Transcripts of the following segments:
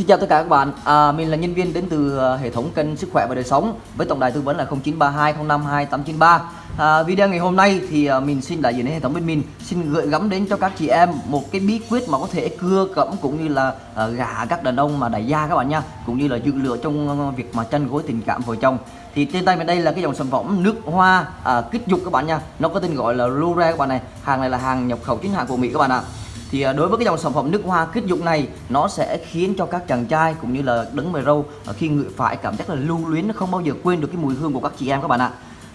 Xin chào tất cả các bạn, à, mình là nhân viên đến từ à, hệ thống kênh sức khỏe và đời sống với tổng đài tư vấn là 0932 À, video ngày hôm nay thì à, mình xin đại diện đến hệ thống bên mình xin gửi gắm đến cho các chị em một cái bí quyết mà có thể cưa cẩm cũng như là à, gả các đàn ông mà đại gia các bạn nha, cũng như là dự lựa trong à, việc mà tranh gối tình cảm vợ chồng. Thì trên tay mình đây là cái dòng sản phẩm nước hoa à, kích dục các bạn nha, nó có tên gọi là Lure các bạn này, hàng này là hàng nhập khẩu chính hãng của Mỹ các bạn ạ thì à, đối với cái dòng sản phẩm nước hoa kích dục này nó sẽ khiến cho các chàng trai cũng như là đứng mày râu à, khi ngửi phải cảm giác là lưu luyến nó không bao giờ quên được cái mùi hương của các chị em các bạn ạ.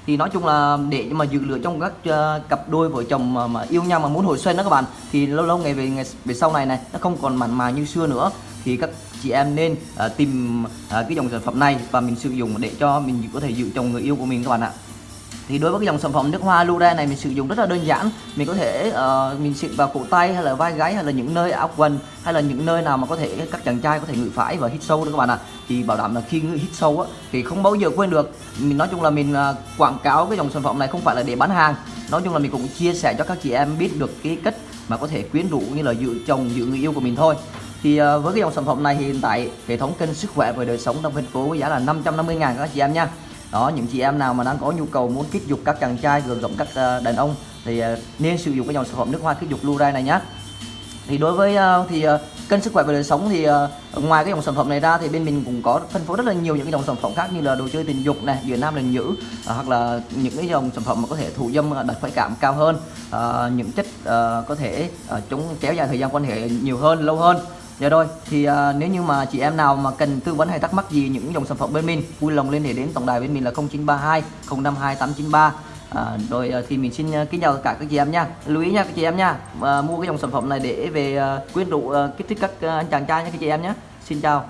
Thì nói chung là để mà dự lựa trong các uh, cặp đôi vợ chồng mà, mà yêu nhau mà muốn hồi xuân đó các bạn thì lâu lâu ngày về ngày về sau này này nó không còn mặn mà như xưa nữa. Thì các chị em nên uh, tìm uh, cái dòng sản phẩm này và mình sử dụng để cho mình có thể dự chồng người yêu của mình các bạn ạ thì đối với cái dòng sản phẩm nước hoa Lure này mình sử dụng rất là đơn giản. Mình có thể uh, mình xịt vào cổ tay hay là vai gáy hay là những nơi áo quần hay là những nơi nào mà có thể các chàng trai có thể ngửi phải và hít sâu đó các bạn ạ. À. thì bảo đảm là khi ngửi hít sâu á thì không bao giờ quên được. Mình nói chung là mình uh, quảng cáo cái dòng sản phẩm này không phải là để bán hàng. Nói chung là mình cũng chia sẻ cho các chị em biết được cái cách mà có thể quyến rũ như là dự chồng dự người yêu của mình thôi. Thì uh, với cái dòng sản phẩm này thì hiện tại hệ thống kênh sức khỏe và đời sống trong thành phố với giá là 550 ngàn các chị em nha đó, những chị em nào mà đang có nhu cầu muốn kích dục các chàng trai gồm rộng các ờ, đàn ông thì ờ, nên sử dụng cái dòng sản phẩm nước hoa kích dục Lurai này nhé thì đối với ờ, thì kênh sức khỏe và đời sống thì ngoài cái dòng sản phẩm này ra thì bên mình cũng có phân phối rất là nhiều những cái dòng sản phẩm khác như là đồ chơi tình dục này giữa nam lần nữ hoặc là những cái dòng sản phẩm mà có thể thụ dâm đạt khoái cảm cao hơn những chất có thể chống kéo dài thời gian quan hệ nhiều hơn, lâu hơn. Dạ rồi, thì à, nếu như mà chị em nào mà cần tư vấn hay thắc mắc gì những dòng sản phẩm bên mình, vui lòng liên hệ đến tổng đài bên mình là 0932 052 893. À, rồi à, thì mình xin à, kính chào tất cả các chị em nha. Lưu ý nha các chị em nha. À, mua cái dòng sản phẩm này để về à, quyến rũ à, kích thích các à, anh chàng trai nha các chị em nhé. Xin chào.